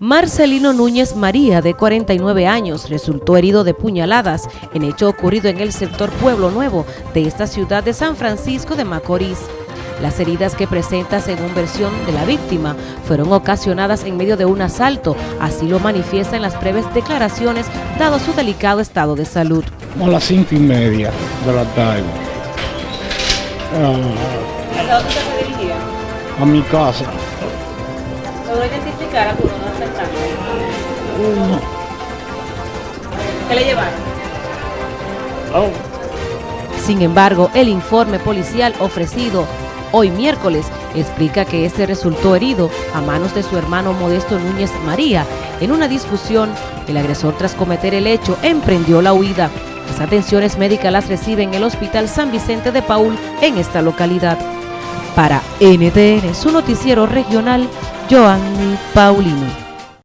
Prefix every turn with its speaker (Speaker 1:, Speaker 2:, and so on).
Speaker 1: Marcelino Núñez María, de 49 años, resultó herido de puñaladas en hecho ocurrido en el sector Pueblo Nuevo de esta ciudad de San Francisco de Macorís. Las heridas que presenta, según versión de la víctima, fueron ocasionadas en medio de un asalto, así lo manifiesta en las breves declaraciones, dado su delicado estado de salud.
Speaker 2: A las cinco y media de la tarde.
Speaker 1: ¿A dónde se dirigía?
Speaker 2: a mi casa.
Speaker 1: ¿Logró identificar a tu ¿Qué le llevaron? Sin embargo, el informe policial ofrecido hoy miércoles explica que este resultó herido a manos de su hermano Modesto Núñez María. En una discusión, el agresor tras cometer el hecho emprendió la huida. Las atenciones médicas las recibe en el Hospital San Vicente de Paul en esta localidad. Para NTN, su noticiero regional, Joanny Paulino.